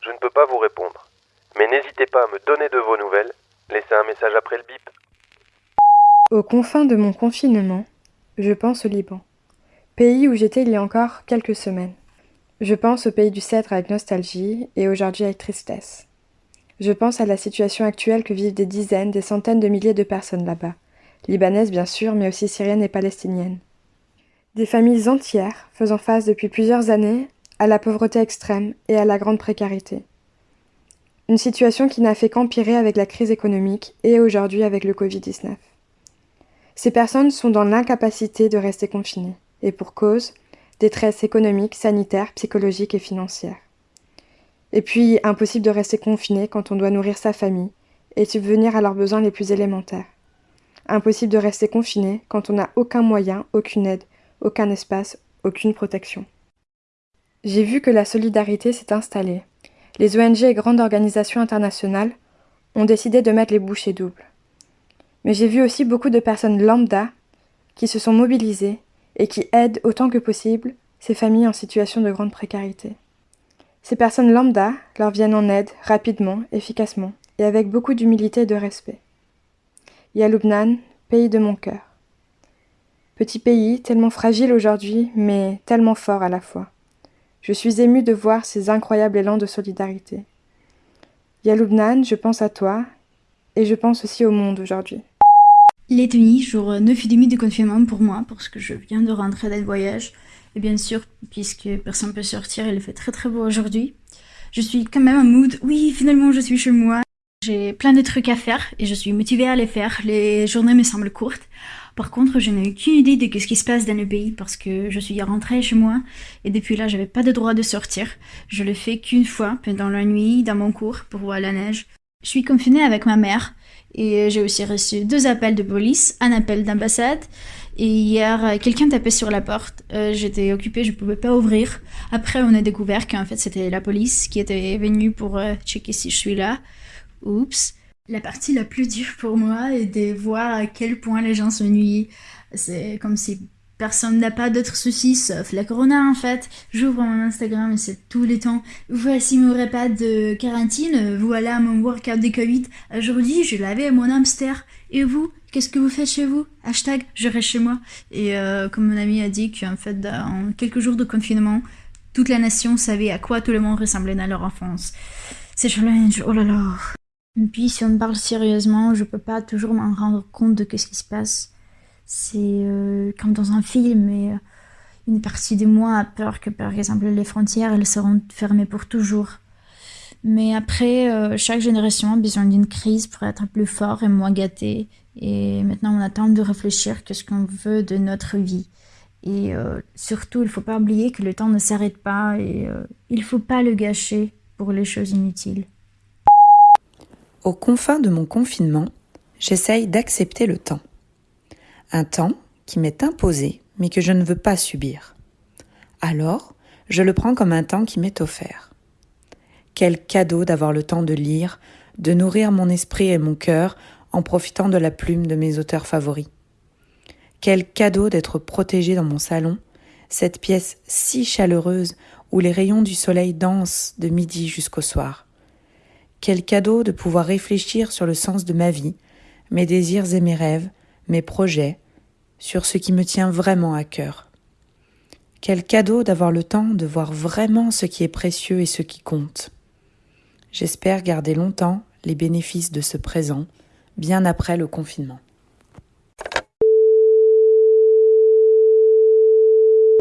je ne peux pas vous répondre. Mais n'hésitez pas à me donner de vos nouvelles. Laissez un message après le bip. Aux confins de mon confinement, je pense au Liban, pays où j'étais il y a encore quelques semaines. Je pense au pays du cèdre avec nostalgie et aujourd'hui avec tristesse. Je pense à la situation actuelle que vivent des dizaines, des centaines de milliers de personnes là-bas, libanaises bien sûr, mais aussi syriennes et palestiniennes. Des familles entières faisant face depuis plusieurs années à la pauvreté extrême et à la grande précarité. Une situation qui n'a fait qu'empirer avec la crise économique et aujourd'hui avec le Covid-19. Ces personnes sont dans l'incapacité de rester confinées, et pour cause, détresse économique, sanitaire, psychologique et financière. Et puis, impossible de rester confiné quand on doit nourrir sa famille et subvenir à leurs besoins les plus élémentaires. Impossible de rester confiné quand on n'a aucun moyen, aucune aide, aucun espace, aucune protection. J'ai vu que la solidarité s'est installée. Les ONG et grandes organisations internationales ont décidé de mettre les bouchées doubles. Mais j'ai vu aussi beaucoup de personnes lambda qui se sont mobilisées et qui aident autant que possible ces familles en situation de grande précarité. Ces personnes lambda leur viennent en aide rapidement, efficacement et avec beaucoup d'humilité et de respect. Yaloubnan, pays de mon cœur. Petit pays, tellement fragile aujourd'hui, mais tellement fort à la fois. Je suis émue de voir ces incroyables élans de solidarité. Yaloubnan, je pense à toi, et je pense aussi au monde aujourd'hui. Lettonie, jour 9 et demi de confinement pour moi, parce que je viens de rentrer d'un voyage. Et bien sûr, puisque personne ne peut sortir, il fait très très beau aujourd'hui. Je suis quand même en mood, oui, finalement je suis chez moi. J'ai plein de trucs à faire et je suis motivée à les faire. Les journées me semblent courtes. Par contre, je n'ai aucune idée de ce qui se passe dans le pays parce que je suis rentrée chez moi et depuis là, j'avais pas de droit de sortir. Je le fais qu'une fois pendant la nuit dans mon cours pour voir la neige. Je suis confinée avec ma mère et j'ai aussi reçu deux appels de police, un appel d'ambassade. Et hier, quelqu'un tapait sur la porte. Euh, j'étais occupée, je pouvais pas ouvrir. Après, on a découvert qu'en fait, c'était la police qui était venue pour euh, checker si je suis là. Oups. La partie la plus dure pour moi est de voir à quel point les gens s'ennuient. C'est comme si personne n'a pas d'autres soucis sauf la corona en fait. J'ouvre mon Instagram et c'est tous les temps. Voici mon repas de quarantine, voilà mon workout de Covid. Aujourd'hui, je lavais mon hamster. Et vous, qu'est-ce que vous faites chez vous? Hashtag je reste chez moi. Et euh, comme mon ami a dit qu'en fait, en quelques jours de confinement, toute la nation savait à quoi tout le monde ressemblait dans leur enfance. C'est challenge, oh là là. Puis si on parle sérieusement, je peux pas toujours m'en rendre compte de ce qui se passe. C'est euh, comme dans un film, et euh, une partie de moi a peur que par exemple les frontières elles seront fermées pour toujours. Mais après, euh, chaque génération a besoin d'une crise pour être plus fort et moins gâté. Et maintenant, on attend de réfléchir qu'est-ce qu'on veut de notre vie. Et surtout, il ne faut pas oublier que le temps ne s'arrête pas et il ne faut pas le gâcher pour les choses inutiles. Aux confins de mon confinement, j'essaye d'accepter le temps. Un temps qui m'est imposé, mais que je ne veux pas subir. Alors, je le prends comme un temps qui m'est offert. Quel cadeau d'avoir le temps de lire, de nourrir mon esprit et mon cœur en profitant de la plume de mes auteurs favoris. Quel cadeau d'être protégé dans mon salon, cette pièce si chaleureuse où les rayons du soleil dansent de midi jusqu'au soir. Quel cadeau de pouvoir réfléchir sur le sens de ma vie, mes désirs et mes rêves, mes projets, sur ce qui me tient vraiment à cœur. Quel cadeau d'avoir le temps de voir vraiment ce qui est précieux et ce qui compte. J'espère garder longtemps les bénéfices de ce présent, bien après le confinement.